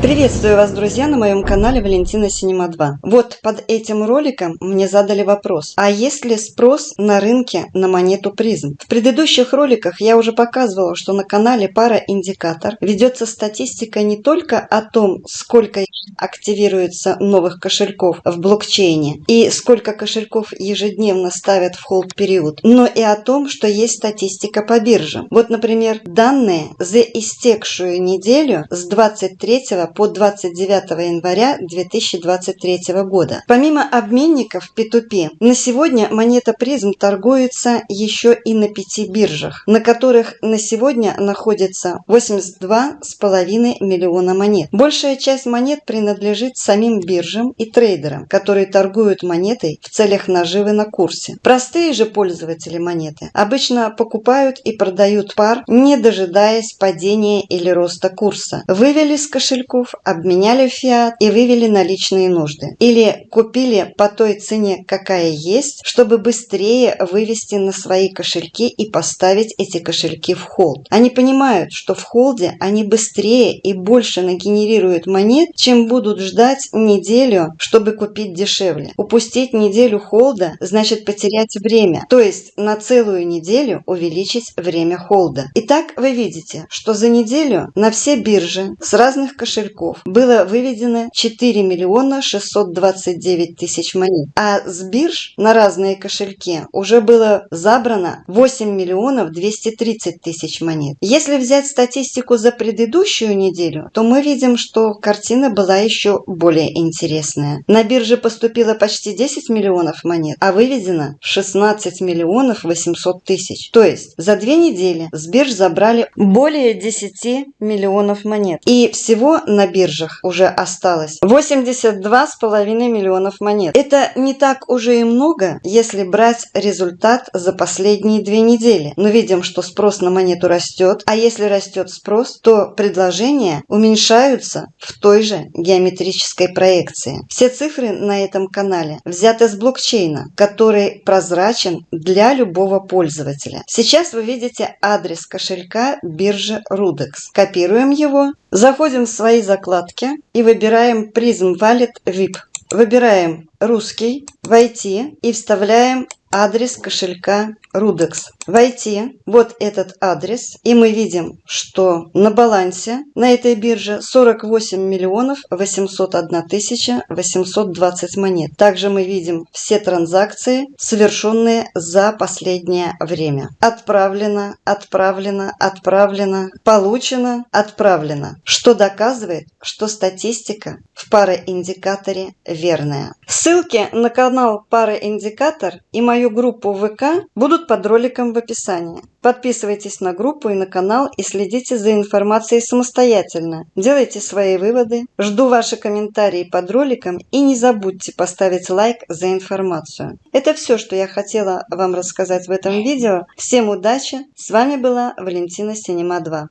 Приветствую вас, друзья, на моем канале Валентина Синема 2. Вот под этим роликом мне задали вопрос, а есть ли спрос на рынке на монету призм? В предыдущих роликах я уже показывала, что на канале Пара Индикатор ведется статистика не только о том, сколько активируется новых кошельков в блокчейне и сколько кошельков ежедневно ставят в холд период, но и о том, что есть статистика по биржам. Вот, например, данные за истекшую неделю с 23 по 29 января 2023 года. Помимо обменников P2P, на сегодня монета призм торгуется еще и на пяти биржах, на которых на сегодня находится 82,5 миллиона монет. Большая часть монет принадлежит самим биржам и трейдерам, которые торгуют монетой в целях наживы на курсе. Простые же пользователи монеты обычно покупают и продают пар, не дожидаясь падения или роста курса. Вывели с кошельку банков, обменяли фиат и вывели наличные нужды. Или купили по той цене, какая есть, чтобы быстрее вывести на свои кошельки и поставить эти кошельки в холд. Они понимают, что в холде они быстрее и больше нагенерируют монет, чем будут ждать неделю, чтобы купить дешевле. Упустить неделю холда значит потерять время, то есть на целую неделю увеличить время холда. Итак, вы видите, что за неделю на все биржи с разных кошельков кошельков было выведено 4 миллиона 629 тысяч монет, а с бирж на разные кошельки уже было забрано 8 миллионов 230 тысяч монет. Если взять статистику за предыдущую неделю, то мы видим, что картина была еще более интересная. На бирже поступило почти 10 миллионов монет, а выведено 16 миллионов 800 тысяч. То есть за две недели с бирж забрали более 10 миллионов монет. И всего на биржах уже осталось 82,5 миллионов монет. Это не так уже и много, если брать результат за последние две недели. Но видим, что спрос на монету растет, а если растет спрос, то предложения уменьшаются в той же геометрической проекции. Все цифры на этом канале взяты с блокчейна, который прозрачен для любого пользователя. Сейчас вы видите адрес кошелька биржи Rudex. Копируем его, заходим в свои закладки и выбираем Prism Wallet VIP. Выбираем русский, войти и вставляем адрес кошелька Rudex. Войти вот этот адрес, и мы видим, что на балансе на этой бирже 48 миллионов 801 тысяча 820 монет. Также мы видим все транзакции, совершенные за последнее время. Отправлено, отправлено, отправлено, получено, отправлено. Что доказывает, что статистика в пароиндикаторе верная. Ссылки на канал Пароиндикатор и мою группу ВК будут под роликом в описании. Подписывайтесь на группу и на канал и следите за информацией самостоятельно. Делайте свои выводы. Жду ваши комментарии под роликом и не забудьте поставить лайк за информацию. Это все, что я хотела вам рассказать в этом видео. Всем удачи! С вами была Валентина Синема 2.